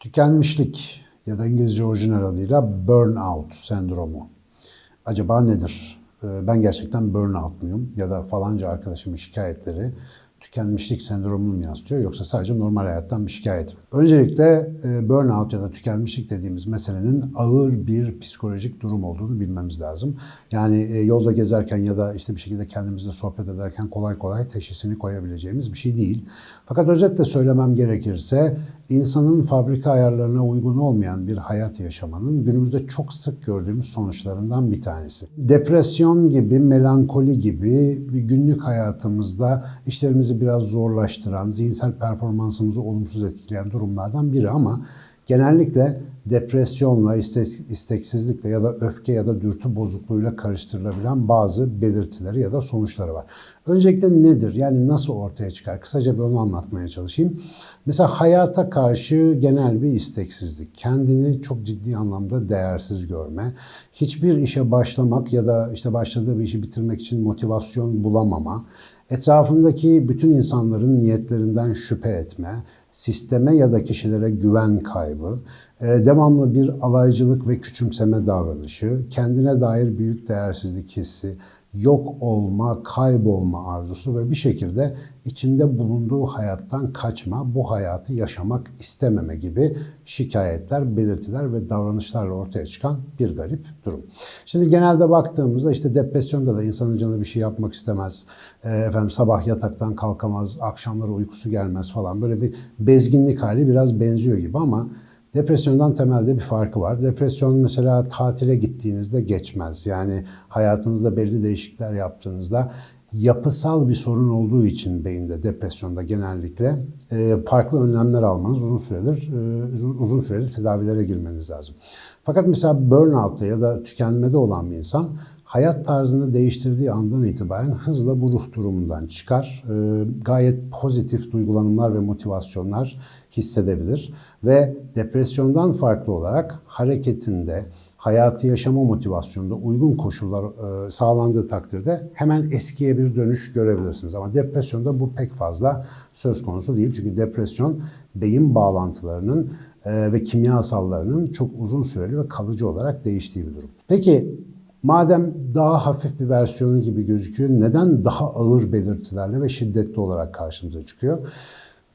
Tükenmişlik ya da İngilizce orijinal adıyla burnout sendromu. Acaba nedir? Ee, Ben gerçekten burnout muyum? Ya da falanca arkadaşımın şikayetleri tükenmişlik sendromunu mu yansıtıyor yoksa sadece normal hayattan bir şikayet mi? Öncelikle e, burnout ya da tükenmişlik dediğimiz meselenin ağır bir psikolojik durum olduğunu bilmemiz lazım. Yani e, yolda gezerken ya da işte bir şekilde kendimizle sohbet ederken kolay kolay teşhisini koyabileceğimiz bir şey değil. Fakat özetle söylemem gerekirse insanın fabrika ayarlarına uygun olmayan bir hayat yaşamanın günümüzde çok sık gördüğümüz sonuçlarından bir tanesi. Depresyon gibi, melankoli gibi bir günlük hayatımızda işlerimizi biraz zorlaştıran, zihinsel performansımızı olumsuz etkileyen durumlardan biri ama genellikle depresyonla, istek- isteksizlikle ya da öfke ya da dürtü bozukluğuyla karıştırılabilen bazı belirtileri ya da sonuçları var. Öncelikle nedir? Yani nasıl ortaya çıkar? Kısaca bir onu anlatmaya çalışayım. Mesela hayata karşı genel bir isteksizlik, kendini çok ciddi anlamda değersiz görme, hiçbir işe başlamak ya da işte başladığı bir işi bitirmek için motivasyon bulamama, etrafındaki bütün insanların niyetlerinden şüphe etme, sisteme ya da kişilere güven kaybı, e, devamlı bir alaycılık ve küçümseme davranışı, kendine dair büyük değersizlik hissi, yok olma, kaybolma arzusu ve bir şekilde içinde bulunduğu hayattan kaçma, bu hayatı yaşamak istememe gibi şikayetler, belirtiler ve davranışlarla ortaya çıkan bir garip durum. Şimdi genelde baktığımızda işte depresyonda da insanın canı bir şey yapmak istemez, e, efendim sabah yataktan kalkamaz, akşamları uykusu gelmez falan böyle bir bezginlik hali biraz benziyor gibi ama Depresyondan temelde bir farkı var. Depresyon mesela tatile gittiğinizde geçmez. Yani hayatınızda belli değişiklikler yaptığınızda yapısal bir sorun olduğu için beyinde depresyonda genellikle e, farklı önlemler almanız uzun süredir e, uzun- süreli tedavilere girmeniz lazım. Fakat mesela burnout'ta ya da tükenmede olan bir insan hayat tarzını değiştirdiği andan itibaren hızla bu ruh durumundan çıkar. E, gayet pozitif duygulanımlar ve motivasyonlar hissedebilir ve depresyondan farklı olarak hareketinde, hayatı yaşama motivasyonunda uygun koşullar e, sağlandığı takdirde hemen eskiye bir dönüş görebilirsiniz. Ama depresyonda bu pek fazla söz konusu değil. Çünkü depresyon beyin bağlantılarının e, ve kimyasallarının çok uzun süreli ve kalıcı olarak değiştiği bir durum. Peki madem daha hafif bir versiyonu gibi gözüküyor, neden daha ağır belirtilerle ve şiddetli olarak karşımıza çıkıyor?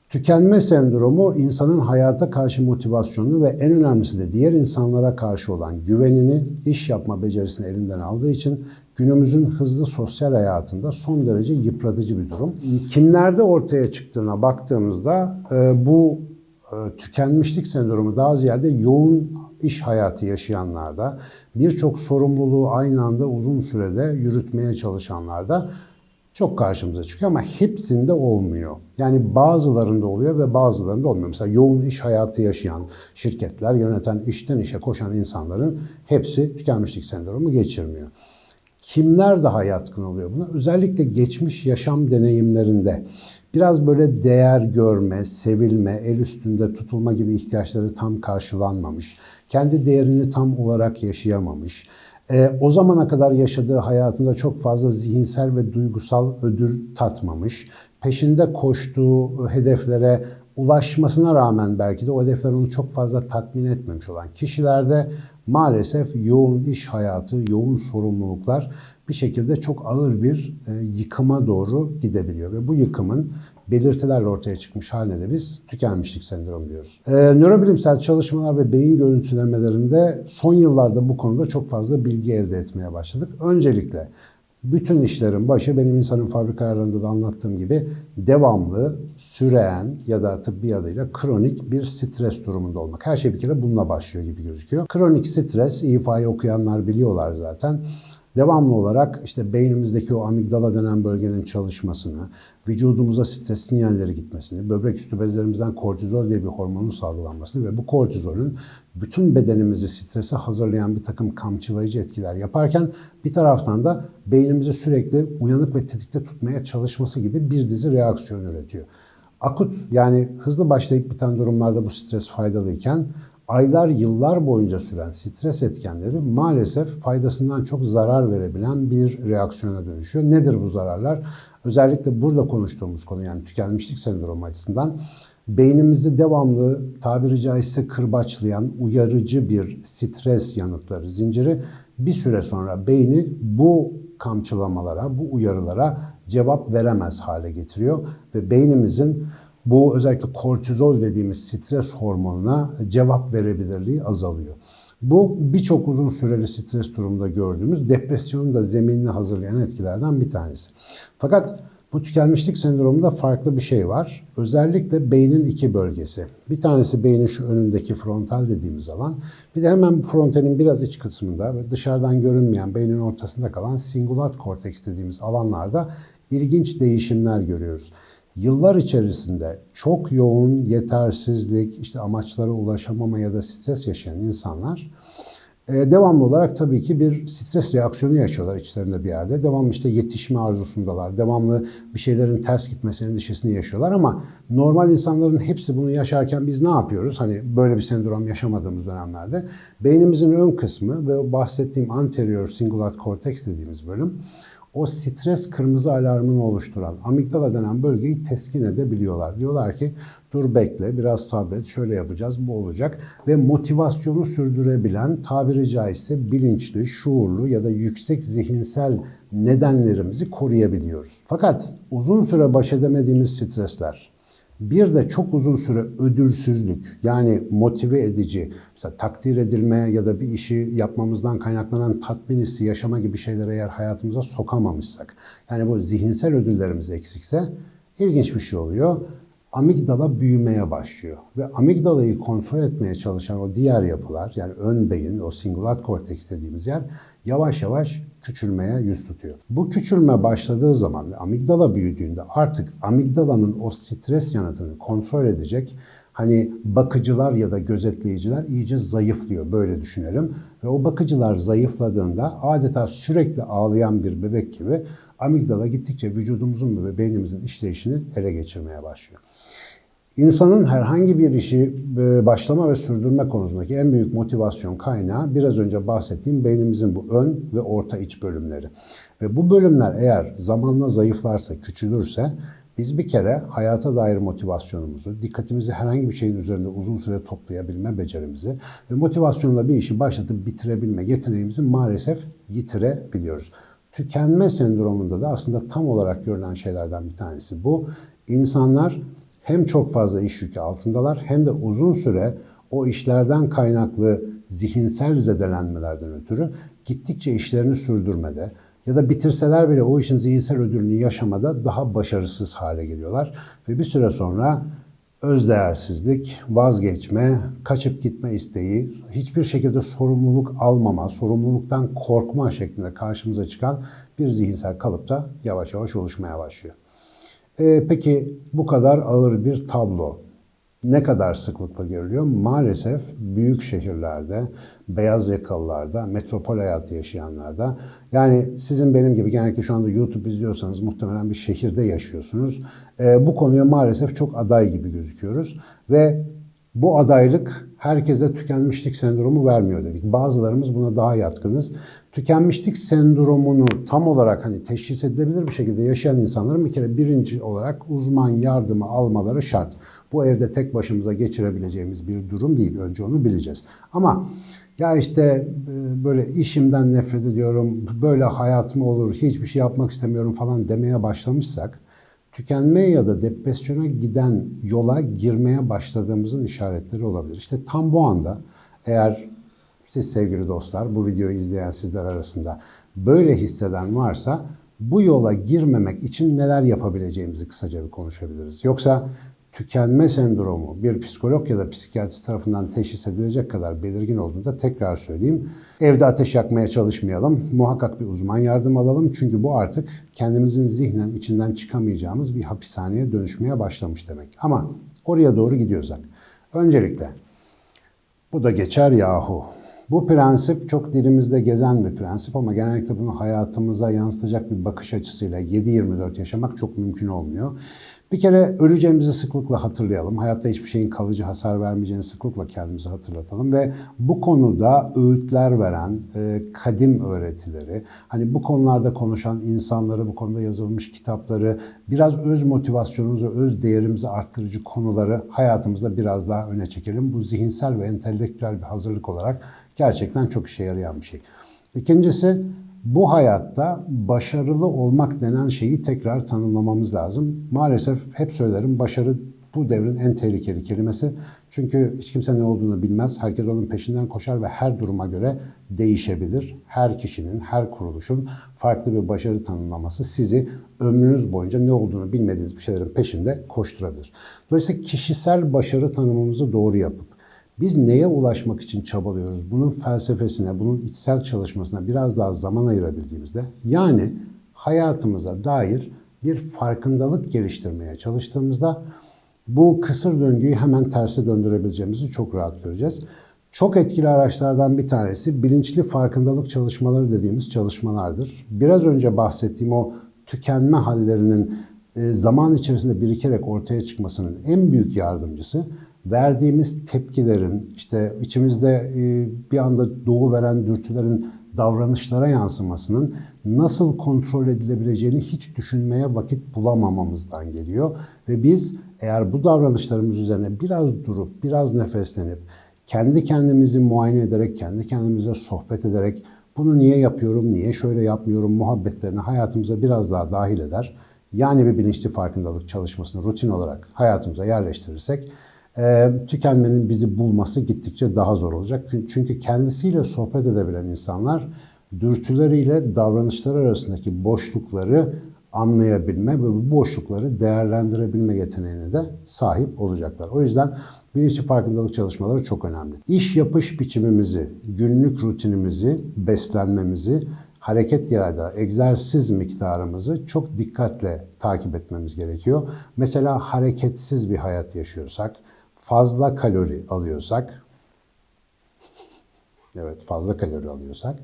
Tükenme sendromu insanın hayata karşı motivasyonunu ve en önemlisi de diğer insanlara karşı olan güvenini, iş yapma becerisini elinden aldığı için günümüzün hızlı sosyal hayatında son derece yıpratıcı bir durum. Kimlerde ortaya çıktığına baktığımızda e, bu e, tükenmişlik sendromu daha ziyade yoğun iş hayatı yaşayanlarda, birçok sorumluluğu aynı anda uzun sürede yürütmeye çalışanlarda çok karşımıza çıkıyor ama hepsinde olmuyor. Yani bazılarında oluyor ve bazılarında olmuyor. Mesela yoğun iş hayatı yaşayan şirketler, yöneten, işten işe koşan insanların hepsi tükenmişlik sendromu geçirmiyor. Kimler daha yatkın oluyor buna? Özellikle geçmiş yaşam deneyimlerinde biraz böyle değer görme, sevilme, el üstünde tutulma gibi ihtiyaçları tam karşılanmamış, kendi değerini tam olarak yaşayamamış, e, o zamana kadar yaşadığı hayatında çok fazla zihinsel ve duygusal ödül tatmamış, peşinde koştuğu hedeflere ulaşmasına rağmen belki de o hedefler onu çok fazla tatmin etmemiş olan kişilerde maalesef yoğun iş hayatı, yoğun sorumluluklar bir şekilde çok ağır bir e, yıkıma doğru gidebiliyor ve bu yıkımın belirtilerle ortaya çıkmış haline de biz tükenmişlik sendromu diyoruz. Ee, nörobilimsel çalışmalar ve beyin görüntülemelerinde son yıllarda bu konuda çok fazla bilgi elde etmeye başladık. Öncelikle bütün işlerin başı benim insanın fabrika ayarlarında da anlattığım gibi devamlı, süreyen ya da tıbbi adıyla kronik bir stres durumunda olmak. Her şey bir kere bununla başlıyor gibi gözüküyor. Kronik stres, İFA'yı okuyanlar biliyorlar zaten devamlı olarak işte beynimizdeki o amigdala denen bölgenin çalışmasını, vücudumuza stres sinyalleri gitmesini, böbrek üstü bezlerimizden kortizol diye bir hormonun salgılanmasını ve bu kortizolün bütün bedenimizi strese hazırlayan bir takım kamçılayıcı etkiler yaparken bir taraftan da beynimizi sürekli uyanık ve tetikte tutmaya çalışması gibi bir dizi reaksiyon üretiyor. Akut yani hızlı başlayıp biten durumlarda bu stres faydalıyken aylar yıllar boyunca süren stres etkenleri maalesef faydasından çok zarar verebilen bir reaksiyona dönüşüyor. Nedir bu zararlar? Özellikle burada konuştuğumuz konu yani tükenmişlik sendromu açısından beynimizi devamlı tabiri caizse kırbaçlayan uyarıcı bir stres yanıtları zinciri bir süre sonra beyni bu kamçılamalara, bu uyarılara cevap veremez hale getiriyor ve beynimizin bu özellikle kortizol dediğimiz stres hormonuna cevap verebilirliği azalıyor. Bu birçok uzun süreli stres durumunda gördüğümüz depresyonun da zeminini hazırlayan etkilerden bir tanesi. Fakat bu tükenmişlik sendromunda farklı bir şey var. Özellikle beynin iki bölgesi. Bir tanesi beynin şu önündeki frontal dediğimiz alan. Bir de hemen frontalin biraz iç kısmında ve dışarıdan görünmeyen beynin ortasında kalan singulat korteks dediğimiz alanlarda ilginç değişimler görüyoruz. Yıllar içerisinde çok yoğun yetersizlik, işte amaçlara ulaşamama ya da stres yaşayan insanlar e, devamlı olarak tabii ki bir stres reaksiyonu yaşıyorlar içlerinde bir yerde. Devamlı işte yetişme arzusundalar. Devamlı bir şeylerin ters gitmesi endişesini yaşıyorlar ama normal insanların hepsi bunu yaşarken biz ne yapıyoruz? Hani böyle bir sendrom yaşamadığımız dönemlerde beynimizin ön kısmı ve bahsettiğim anterior cingulate cortex dediğimiz bölüm o stres kırmızı alarmını oluşturan amigdala denen bölgeyi teskin edebiliyorlar. Diyorlar ki dur bekle biraz sabret şöyle yapacağız bu olacak ve motivasyonu sürdürebilen tabiri caizse bilinçli, şuurlu ya da yüksek zihinsel nedenlerimizi koruyabiliyoruz. Fakat uzun süre baş edemediğimiz stresler, bir de çok uzun süre ödülsüzlük yani motive edici, mesela takdir edilme ya da bir işi yapmamızdan kaynaklanan tatmin hissi yaşama gibi şeyleri eğer hayatımıza sokamamışsak, yani bu zihinsel ödüllerimiz eksikse ilginç bir şey oluyor. Amigdala büyümeye başlıyor ve amigdalayı kontrol etmeye çalışan o diğer yapılar yani ön beyin, o singulat korteks dediğimiz yer yavaş yavaş küçülmeye yüz tutuyor. Bu küçülme başladığı zaman ve amigdala büyüdüğünde artık amigdalanın o stres yanıtını kontrol edecek hani bakıcılar ya da gözetleyiciler iyice zayıflıyor böyle düşünelim. Ve o bakıcılar zayıfladığında adeta sürekli ağlayan bir bebek gibi amigdala gittikçe vücudumuzun ve beynimizin işleyişini ele geçirmeye başlıyor. İnsanın herhangi bir işi e, başlama ve sürdürme konusundaki en büyük motivasyon kaynağı biraz önce bahsettiğim beynimizin bu ön ve orta iç bölümleri. Ve bu bölümler eğer zamanla zayıflarsa, küçülürse biz bir kere hayata dair motivasyonumuzu, dikkatimizi herhangi bir şeyin üzerinde uzun süre toplayabilme becerimizi ve motivasyonla bir işi başlatıp bitirebilme yeteneğimizi maalesef yitirebiliyoruz. Tükenme sendromunda da aslında tam olarak görülen şeylerden bir tanesi bu. İnsanlar hem çok fazla iş yükü altındalar hem de uzun süre o işlerden kaynaklı zihinsel zedelenmelerden ötürü gittikçe işlerini sürdürmede ya da bitirseler bile o işin zihinsel ödülünü yaşamada daha başarısız hale geliyorlar. Ve bir süre sonra özdeğersizlik, vazgeçme, kaçıp gitme isteği, hiçbir şekilde sorumluluk almama, sorumluluktan korkma şeklinde karşımıza çıkan bir zihinsel kalıp da yavaş yavaş oluşmaya başlıyor. E, peki bu kadar ağır bir tablo ne kadar sıklıkla görülüyor? Maalesef büyük şehirlerde, beyaz yakalılarda, metropol hayatı yaşayanlarda, yani sizin benim gibi genellikle şu anda YouTube izliyorsanız muhtemelen bir şehirde yaşıyorsunuz. E, bu konuya maalesef çok aday gibi gözüküyoruz ve bu adaylık herkese tükenmişlik sendromu vermiyor dedik. Bazılarımız buna daha yatkınız. Tükenmişlik sendromunu tam olarak hani teşhis edilebilir bir şekilde yaşayan insanların bir kere birinci olarak uzman yardımı almaları şart. Bu evde tek başımıza geçirebileceğimiz bir durum değil. Önce onu bileceğiz. Ama ya işte e, böyle işimden nefret ediyorum, böyle hayat mı olur, hiçbir şey yapmak istemiyorum falan demeye başlamışsak tükenmeye ya da depresyona giden yola girmeye başladığımızın işaretleri olabilir. İşte tam bu anda eğer siz sevgili dostlar bu videoyu izleyen sizler arasında böyle hisseden varsa bu yola girmemek için neler yapabileceğimizi kısaca bir konuşabiliriz. Yoksa tükenme sendromu bir psikolog ya da psikiyatrist tarafından teşhis edilecek kadar belirgin olduğunda tekrar söyleyeyim. Evde ateş yakmaya çalışmayalım. Muhakkak bir uzman yardım alalım. Çünkü bu artık kendimizin zihnen içinden çıkamayacağımız bir hapishaneye dönüşmeye başlamış demek. Ama oraya doğru gidiyorsak. Öncelikle bu da geçer yahu. Bu prensip çok dilimizde gezen bir prensip ama genellikle bunu hayatımıza yansıtacak bir bakış açısıyla 7-24 yaşamak çok mümkün olmuyor. Bir kere öleceğimizi sıklıkla hatırlayalım. Hayatta hiçbir şeyin kalıcı hasar vermeyeceğini sıklıkla kendimize hatırlatalım ve bu konuda öğütler veren e, kadim öğretileri, hani bu konularda konuşan insanları, bu konuda yazılmış kitapları, biraz öz motivasyonumuzu, öz değerimizi arttırıcı konuları hayatımızda biraz daha öne çekelim. Bu zihinsel ve entelektüel bir hazırlık olarak gerçekten çok işe yarayan bir şey. İkincisi bu hayatta başarılı olmak denen şeyi tekrar tanımlamamız lazım. Maalesef hep söylerim başarı bu devrin en tehlikeli kelimesi. Çünkü hiç kimse ne olduğunu bilmez. Herkes onun peşinden koşar ve her duruma göre değişebilir. Her kişinin, her kuruluşun farklı bir başarı tanımlaması sizi ömrünüz boyunca ne olduğunu bilmediğiniz bir şeylerin peşinde koşturabilir. Dolayısıyla kişisel başarı tanımımızı doğru yapıp biz neye ulaşmak için çabalıyoruz? Bunun felsefesine, bunun içsel çalışmasına biraz daha zaman ayırabildiğimizde yani hayatımıza dair bir farkındalık geliştirmeye çalıştığımızda bu kısır döngüyü hemen terse döndürebileceğimizi çok rahat göreceğiz. Çok etkili araçlardan bir tanesi bilinçli farkındalık çalışmaları dediğimiz çalışmalardır. Biraz önce bahsettiğim o tükenme hallerinin e, zaman içerisinde birikerek ortaya çıkmasının en büyük yardımcısı verdiğimiz tepkilerin, işte içimizde e, bir anda doğu veren dürtülerin davranışlara yansımasının nasıl kontrol edilebileceğini hiç düşünmeye vakit bulamamamızdan geliyor. Ve biz eğer bu davranışlarımız üzerine biraz durup, biraz nefeslenip, kendi kendimizi muayene ederek, kendi kendimize sohbet ederek bunu niye yapıyorum, niye şöyle yapmıyorum muhabbetlerini hayatımıza biraz daha dahil eder. Yani bir bilinçli farkındalık çalışmasını rutin olarak hayatımıza yerleştirirsek e, tükenmenin bizi bulması gittikçe daha zor olacak. Çünkü kendisiyle sohbet edebilen insanlar dürtüleriyle davranışlar arasındaki boşlukları anlayabilme ve bu boşlukları değerlendirebilme yeteneğine de sahip olacaklar. O yüzden bilinçli farkındalık çalışmaları çok önemli. İş yapış biçimimizi, günlük rutinimizi, beslenmemizi, hareket ya da egzersiz miktarımızı çok dikkatle takip etmemiz gerekiyor. Mesela hareketsiz bir hayat yaşıyorsak, fazla kalori alıyorsak, evet fazla kalori alıyorsak,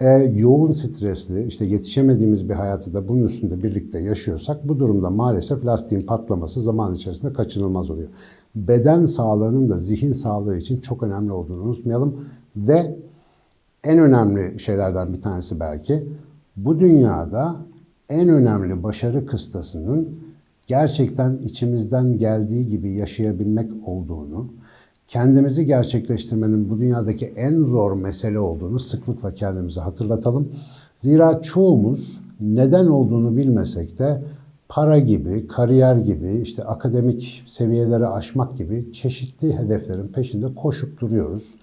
e, yoğun stresli, işte yetişemediğimiz bir hayatı da bunun üstünde birlikte yaşıyorsak bu durumda maalesef lastiğin patlaması zaman içerisinde kaçınılmaz oluyor. Beden sağlığının da zihin sağlığı için çok önemli olduğunu unutmayalım ve en önemli şeylerden bir tanesi belki bu dünyada en önemli başarı kıstasının gerçekten içimizden geldiği gibi yaşayabilmek olduğunu, kendimizi gerçekleştirmenin bu dünyadaki en zor mesele olduğunu sıklıkla kendimize hatırlatalım. Zira çoğumuz neden olduğunu bilmesek de para gibi, kariyer gibi, işte akademik seviyeleri aşmak gibi çeşitli hedeflerin peşinde koşup duruyoruz.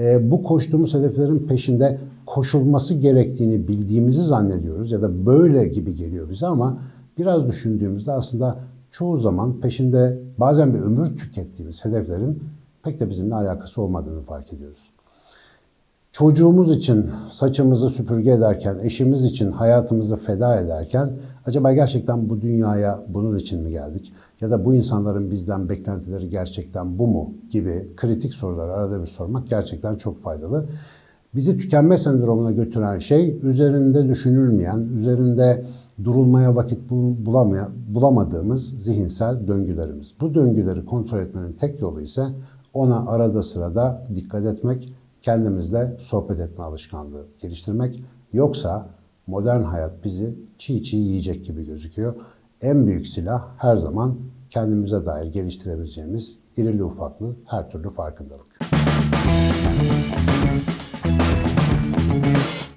E, bu koştuğumuz hedeflerin peşinde koşulması gerektiğini bildiğimizi zannediyoruz ya da böyle gibi geliyor bize ama biraz düşündüğümüzde aslında çoğu zaman peşinde bazen bir ömür tükettiğimiz hedeflerin pek de bizimle alakası olmadığını fark ediyoruz. Çocuğumuz için saçımızı süpürge ederken, eşimiz için hayatımızı feda ederken acaba gerçekten bu dünyaya bunun için mi geldik? Ya da bu insanların bizden beklentileri gerçekten bu mu? gibi kritik soruları arada bir sormak gerçekten çok faydalı. Bizi tükenme sendromuna götüren şey üzerinde düşünülmeyen, üzerinde durulmaya vakit bulamaya, bulamadığımız zihinsel döngülerimiz. Bu döngüleri kontrol etmenin tek yolu ise ona arada sırada dikkat etmek, kendimizle sohbet etme alışkanlığı geliştirmek. Yoksa modern hayat bizi çiğ çiğ yiyecek gibi gözüküyor. En büyük silah her zaman kendimize dair geliştirebileceğimiz irili ufaklı her türlü farkındalık.